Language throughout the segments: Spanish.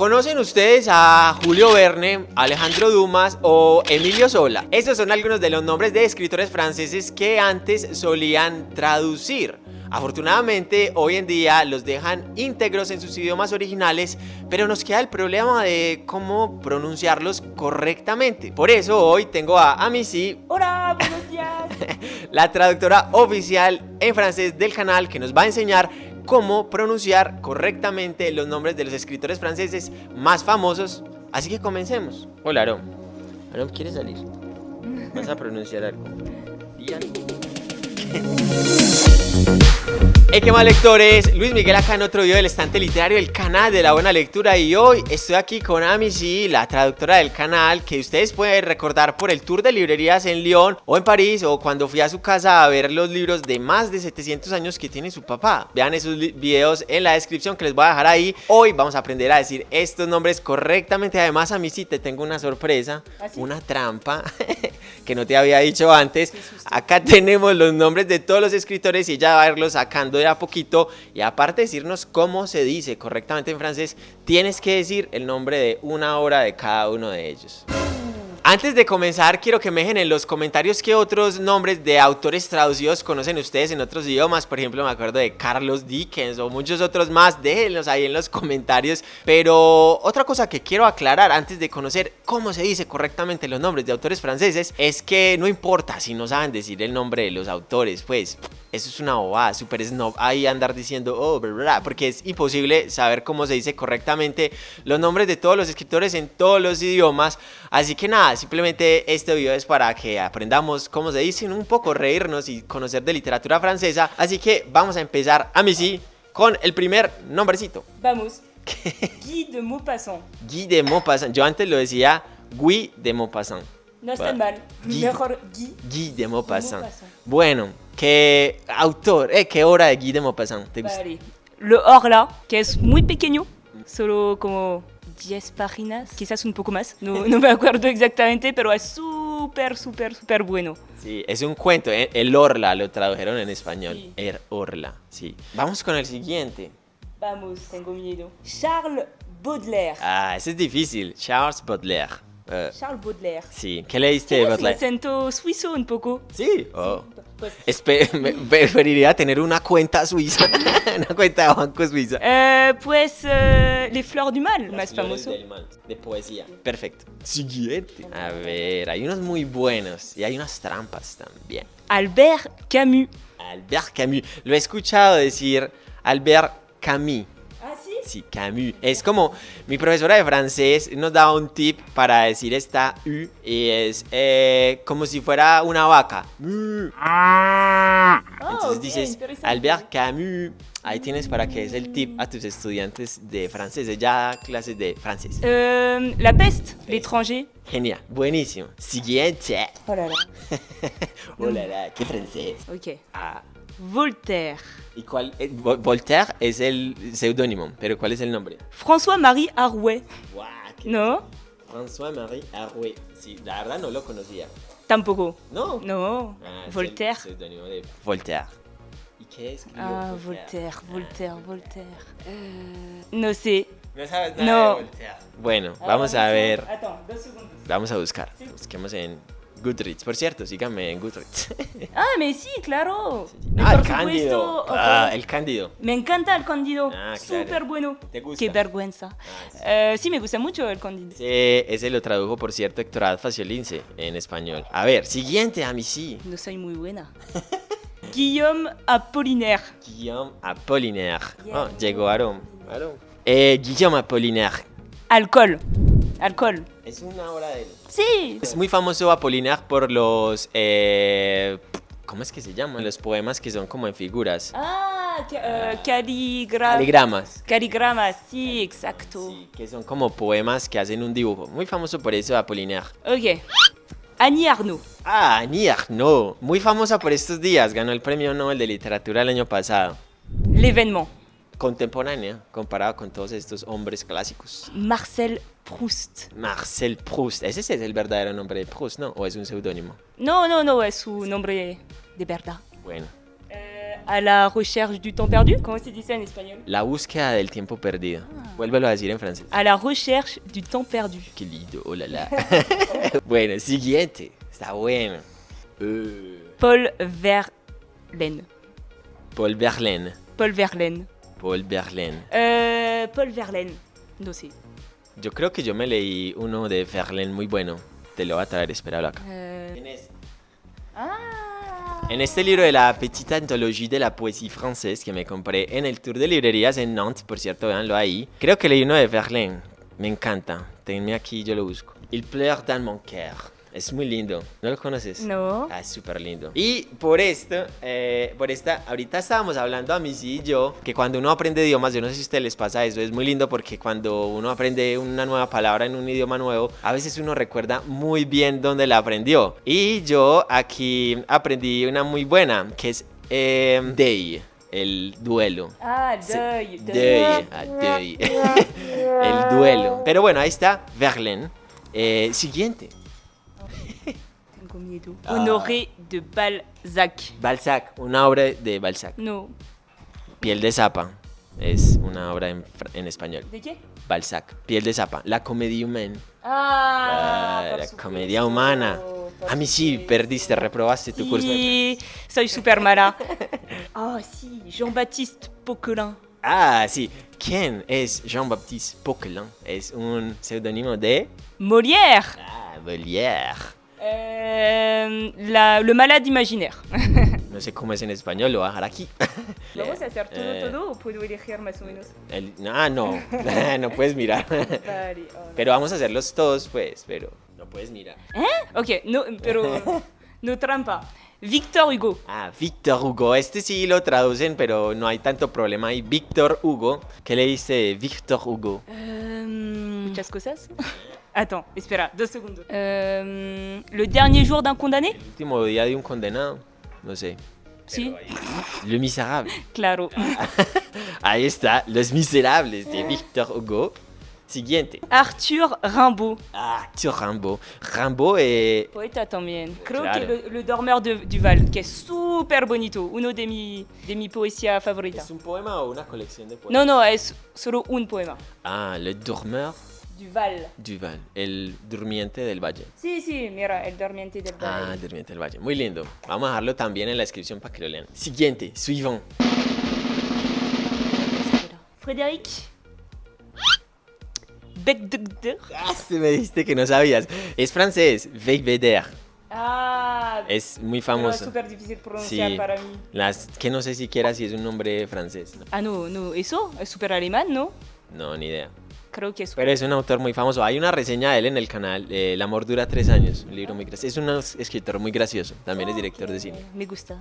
¿Conocen ustedes a Julio Verne, Alejandro Dumas o Emilio Sola? Estos son algunos de los nombres de escritores franceses que antes solían traducir. Afortunadamente, hoy en día los dejan íntegros en sus idiomas originales, pero nos queda el problema de cómo pronunciarlos correctamente. Por eso hoy tengo a Amici. Hola, buenos días. la traductora oficial en francés del canal que nos va a enseñar cómo pronunciar correctamente los nombres de los escritores franceses más famosos. Así que comencemos. Hola, Arom. Arom, ¿quieres salir? Vas a pronunciar algo. Hey, qué mal lectores, Luis Miguel acá en otro video del estante literario del canal de la buena lectura y hoy estoy aquí con Amici, la traductora del canal que ustedes pueden recordar por el tour de librerías en Lyon o en París o cuando fui a su casa a ver los libros de más de 700 años que tiene su papá. Vean esos videos en la descripción que les voy a dejar ahí. Hoy vamos a aprender a decir estos nombres correctamente. Además, Amici, te tengo una sorpresa, ¿Ah, una trampa que no te había dicho antes. Acá tenemos los nombres de todos los escritores y ella va a irlos sacando de a poquito y aparte de decirnos cómo se dice correctamente en francés, tienes que decir el nombre de una obra de cada uno de ellos. Antes de comenzar, quiero que me dejen en los comentarios qué otros nombres de autores traducidos conocen ustedes en otros idiomas. Por ejemplo, me acuerdo de Carlos Dickens o muchos otros más. Déjenlos ahí en los comentarios. Pero otra cosa que quiero aclarar antes de conocer cómo se dice correctamente los nombres de autores franceses es que no importa si no saben decir el nombre de los autores, pues eso es una bobada, super snob ahí andar diciendo, oh, bla, porque es imposible saber cómo se dice correctamente los nombres de todos los escritores en todos los idiomas. Así que nada, simplemente este video es para que aprendamos cómo se dicen, un poco reírnos y conocer de literatura francesa. Así que vamos a empezar, a mí sí, con el primer nombrecito. Vamos. Guy de Maupassant. Guy de Maupassant. Yo antes lo decía Guy de Maupassant. No está mal. Guy. Mejor Guy. Guy de Maupassant. Maupassant. Bueno, ¿qué autor, eh, qué obra de Guy de Maupassant te gusta? Vale. Le Horla, que es muy pequeño, solo como 10 páginas, quizás un poco más, no, no me acuerdo exactamente, pero es súper, súper, súper bueno. Sí, es un cuento, eh, el Orla lo tradujeron en español. Sí. El Orla, sí. Vamos con el siguiente. Vamos, tengo miedo. Charles Baudelaire. Ah, ese es difícil. Charles Baudelaire. Eh, Charles Baudelaire. sí, ¿qué leíste de Baudelaire? acento suizo un poco. Sí, oh. Pues, Espe- me- preferiría tener una cuenta suiza, una cuenta de banco suiza. eh, pues eh, Les Fleurs du Mal, más famoso. De poesía. Perfecto. Siguiente. A ver, hay unos muy buenos y hay unas trampas también. Albert Camus. Albert Camus. Lo he escuchado decir Albert Camus. Ah, sí Camus. Es como mi profesora de francés nos daba un tip para decir esta U y es eh, como si fuera una vaca. Mu. Entonces dices Albert Camus. Ahí tienes para que es el tip a tus estudiantes de francés. Ya clases de francés. Euh, la peste, l'étranger. Genial, buenísimo. Siguiente. Oh là là. Oh la la, qué francés. Ok. Ah, Voltaire. ¿Y cuál? eh, Vo- Voltaire es el seudónimo, pero ¿cuál es el nombre? François-Marie Arouet. Qué ¿No? François-Marie Arouet. Sí, la verdad no lo conocía. Tampoco. No. No. Ah, es Voltaire. el seudónimo de Voltaire. ¿Y qué escribió Ah, Voltaire? Voltaire, Voltaire, Voltaire. Euh, no sé. No sabes nada No. de Voltaire. Bueno, vamos a ver. Attends, dos segundos. Vamos a buscar. Busquemos en Goodreads. Por cierto, síganme en Goodreads. Ah, mais sí, claro. Mais ah, el Cándido. supuesto, Ah, el Cándido. Me encanta el Cándido. Ah, claro. Súper bueno. ¿Te gusta? Qué vergüenza. Ah, sí. Eh, sí, me gusta mucho el Cándido. Ese, ese lo tradujo, por cierto, Héctor Faciolince en español. A ver, siguiente, a mí sí. No soy muy buena. Guillaume Apollinaire. Guillaume Apollinaire. Oh, Guillaume llegó Aaron. Aaron. Eh, Guillaume Apollinaire. Alcohol. Alcohol. Es una obra de él. Sí. Es muy famoso Apollinaire por los... eh, ¿Cómo es que se llaman? Los poemas que son como en figuras. Ah, ca- euh, caligra- Caligramas. Caligramas, sí, exacto. Sí, que son como poemas que hacen un dibujo. Muy famoso por eso Apollinaire. Ok. Annie Arnaud. Ah, Annie Arnaud. Muy famosa por estos días. Ganó el premio Nobel de Literatura el año pasado. L'événement. Contemporánea, comparado con todos estos hombres clásicos. Marcel Proust. Marcel Proust. Ese sí es el verdadero nombre de Proust, ¿no? ¿O es un seudónimo? No, no, no, es su nombre de verdad. Bueno. Euh, à la recherche du temps perdu. Comment se dit ça en espagnol La búsqueda del tiempo perdido. Vuélvelo a decir en francés. À la recherche du temps perdu. Qué lindo, oh la la. bueno, siguiente. Está bueno. Uh, Paul Verlaine. Paul Verlaine. Paul Verlaine. Paul Verlaine. Euh, Paul Verlaine. No sé. Yo creo que yo me leí uno de Verlaine muy bueno. Te lo voy a traer, espéralo acá. En este, Ah en este libro de la Petite Anthologie de la Poésie Française que me compré en el tour de librerías en Nantes, por cierto, véanlo ahí. Creo que leí uno de Verlaine. Me encanta. Tenme aquí, yo lo busco. Il pleure dans mon cœur. Es muy lindo. ¿No lo conoces? No. Ah, es súper lindo. Y por esto, eh, por esta, ahorita estábamos hablando a Missy y yo, que cuando uno aprende idiomas, yo no sé si a ustedes les pasa eso, es muy lindo porque cuando uno aprende una nueva palabra en un idioma nuevo, a veces uno recuerda muy bien dónde la aprendió. Y yo aquí aprendí una muy buena, que es eh, day, el duelo. Ah, Sí, deuil. Deuil, ah, el duelo. Pero bueno, ahí está Verlaine. Eh, siguiente. Ah. Honoré de Balzac. Balzac, una obra de Balzac. No. Piel de Zapa es una obra en, en español. ¿De qué? Balzac, Piel de Zapa, la comedia humana. Ah, Ah, la comedia humana. A mí sí, perdiste, reprobaste tu curso. de- Sí, soy super mala. Ah, sí, Jean-Baptiste Poquelin. Ah, sí. ¿Quién es Jean-Baptiste Poquelin? Es un seudónimo de... Molière. Ah, Molière. Euh, la- le malade imaginaire. No sé cómo es en español, lo voy a dejar aquí. Vamos a hacer todo, Eh, todo o puedo elegir más o menos. el- ah, no, no puedes mirar. Oh, Pero vamos a hacerlos todos, pues, pero no puedes mirar. Ok, no, pero no trampa. Victor Hugo. Ah, Víctor Hugo. Este sí lo traducen, pero no hay tanto problema ahí. Víctor Hugo. ¿Qué le dice Víctor Hugo? Euh, Muchas cosas. Attends, espera, dos segundos. Euh, le dernier jour d'un condamné? El último día de un condenado. No sé. Sí, Le Miserable. claro. Ahí está. Los Miserables de Víctor Hugo. Siguiente. Arthur Rimbaud. Ah, tío Rambo. Rambo es... Poeta también. Creo Claro. que le, le dormeur de, du Val, que es súper bonito. Uno de mi, de mi poesía favorita. ¿Es un poema o una colección de poemas? No, no, es solo un poema. Ah, Le Dormeur Du Val. du Val. El durmiente del valle. Sí, sí, mira, el dormiente del Ah, Val. el durmiente del valle. Muy lindo. Vamos a dejarlo también en la descripción para que lo lean. Siguiente. Suivant. Frédéric Becdegder. Ah, se me dijiste que no sabías. Es francés. Veigveder. Ah, Es muy pero es famoso. súper difícil pronunciar Sí. para mí. Las que no sé siquiera si es un nombre francés. No, Ah, no, no, eso es súper alemán, ¿no? no, ni idea. Creo que es Pero es un autor muy famoso. Hay una reseña de él en el canal. eh, El amor dura tres años. Un libro muy gracioso. Es un escritor muy gracioso. También es director de cine. Me gusta.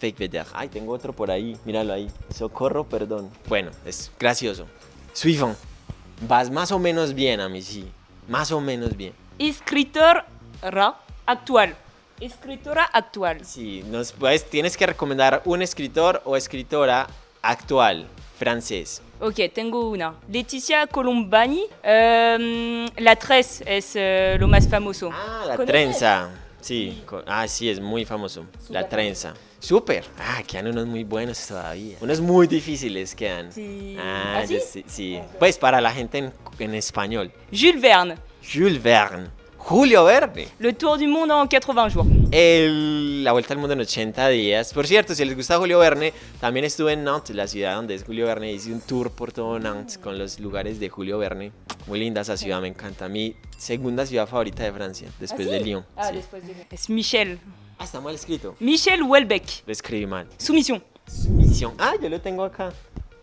Veigveder. Ay, tengo otro por ahí. Míralo ahí. Socorro, perdón. Bueno, es gracioso. Suivant. Vas más o menos bien a mí, sí. Más o menos bien. Escritora actual. Escritora actual. Sí, nos puedes, tienes que recomendar un escritor o escritora actual, francés. Ok, tengo una. Leticia Colombani. Em, la Tres es eh, lo más famoso. Ah, la ¿Conoces? trenza. Sí, ah, sí, es muy famoso. la trenza. Súper. Ah, quedan unos muy buenos todavía. Unos muy difíciles quedan. Sí. Ah, ¿Ah, sí? sí, sí. Pues para la gente en, en español. Jules Verne. Jules Verne. Julio Verne. Le tour du monde en 80 jours. El- la vuelta al mundo en 80 días. Por cierto, si les gusta Julio Verne, también estuve en Nantes, la ciudad donde es Julio Verne. Hice un tour por todo Nantes con los lugares de Julio Verne. Muy linda esa ciudad, me encanta. Mi segunda ciudad favorita de Francia, después ¿Ah, de sí? Lyon. Ah, sí. después de... Es Michel. Ah, está mal escrito. Michel Houellebecq. Lo escribí mal. Soumission. Sumisión. Ah, yo lo tengo acá.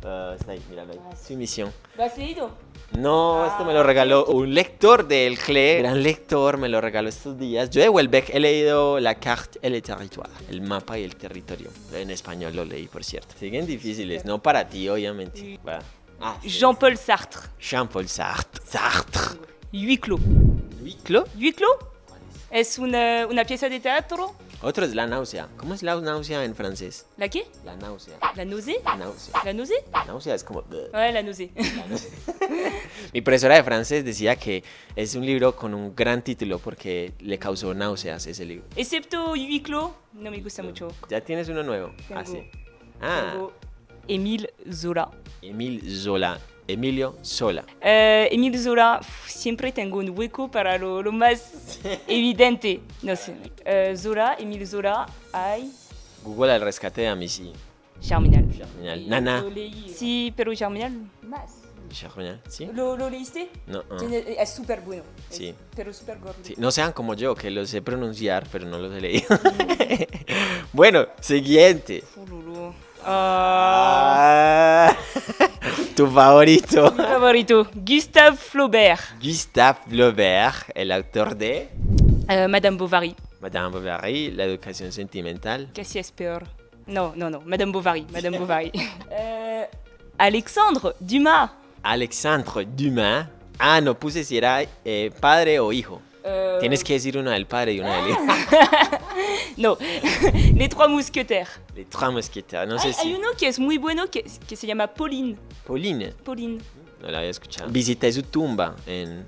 Ah, está ahí, míralo ahí. Ah, sí. Sumisión. ¿Lo has leído? No, esto me lo regaló un lector del CLE, gran lector, me lo regaló estos días. Yo de Welbeck he leído La carte et le territoire, el mapa y el territorio. En español lo leí, por cierto. Siguen difíciles, no para ti, obviamente. Va. Ah, sí. Jean-Paul Sartre. Jean-Paul Sartre. Sartre. Clos. Huis clos es una, una pieza de teatro. Otro es la náusea. ¿Cómo es la náusea en francés? ¿La qué? La náusea. La nausée La náusea. La nausée La náusea es como... Ouais, la nausée. Mi profesora de francés decía que es un libro con un gran título porque le causó náuseas ese libro. Excepto Huis clos, no me gusta mucho. Ya tienes uno nuevo. Tengo. Ah, sí. Ah, Tengo Zola. Emil Zola. Emilio Sola. Eh, Zola, uf, siempre tengo un hueco para lo, lo más evidente. No sé. Eh, Zola, Émile Zola, ay, Google al rescate de Amici. Germinal. Germinal. Nana. Lo. Sí, pero Germinal más. Germinal, ¿sí? ¿Lo, lo leíste? No. Tiene- Es súper bueno. Sí. Pero súper gordo. Sí, no sean como yo, que los sé pronunciar, pero no los he leído. bueno, siguiente. Ululu. Tu favorito? mi favorito, Gustave Flaubert. Gustave Flaubert, el autor de? Euh, Madame Bovary. Madame Bovary, La educación sentimental. Qu'est-ce es peor Non, non, non. Madame Bovary. Madame Bovary. Euh, Alexandre Dumas. Alexandre Dumas. Ah, no puse si era eh, padre o hijo. Euh, Tienes que decir una del padre y una del hijo. No, Les Trois Mousquetaires. Les trois mosqueteros. No Hay, sé hay si. uno que es muy bueno que, que se llama Pauline. Pauline. Pauline. No la había escuchado. Visité su tumba en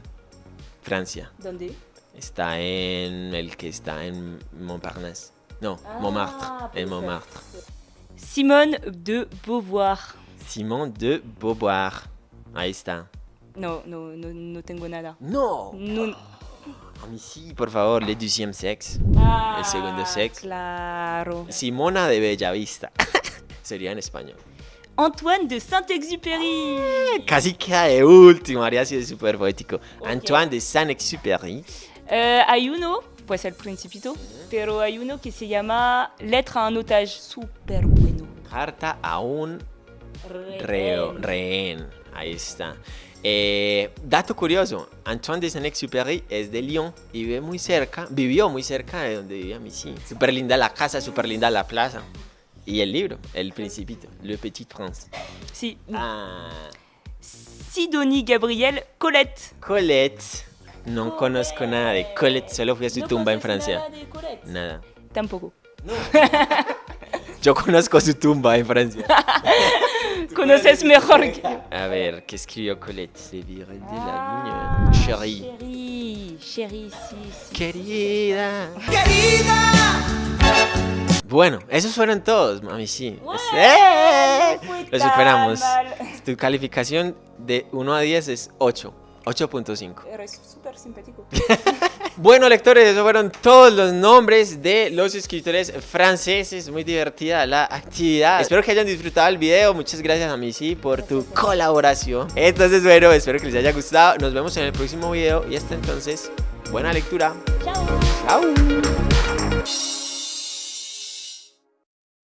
Francia. ¿Dónde? Está en el que está en Montparnasse. No, Ah, Montmartre. En. Montmartre. Simone de Beauvoir. Simon de Beauvoir. Ahí está. No, no, no, no tengo nada. No. No. A mí sí, por favor, Le Deuxième Sexe. Ah, segundo sex. Claro. Simona de Bellavista. Sería en español. Antoine de Saint-Exupéry. Casi queda de último, haría sido súper poético. Antoine de Saint-Exupéry. Eh, hay uno, pues el Principito, pero hay uno que se llama Lettre a un otage. Súper bueno. Carta a un reo, rehén. Ahí está. Eh, dato curioso, Antoine de Saint-Exupéry es de Lyon y vive muy cerca, vivió muy cerca de donde vivía Missy. Súper linda la casa, súper linda la plaza. Y el libro, El Principito, Le Petit Prince. Si. Ah, Sidonie Gabriel Colette. Colette. No conozco nada de Colette, solo fui a su ¿No tumba en Francia. nada de Colette? Nada. Tampoco. Yo conozco su tumba en Francia. Conoces mejor que. A ver, ¿qué escribió Colette? Se viré de la Ah, viña. Chérie. Chérie, chérie, sí, sí. Querida. Bueno, esos fueron todos, mami, sí. Bueno, ¡Eh! Lo superamos. Tu calificación de 1 a 10 es 8. 8.5. Eres súper simpático. Bueno, lectores, esos fueron todos los nombres de los escritores franceses. Muy divertida la actividad. Espero que hayan disfrutado el video. Muchas gracias a Missy por tu colaboración. Entonces, bueno, espero que les haya gustado. Nos vemos en el próximo video y hasta entonces, buena lectura. Chao. Chao.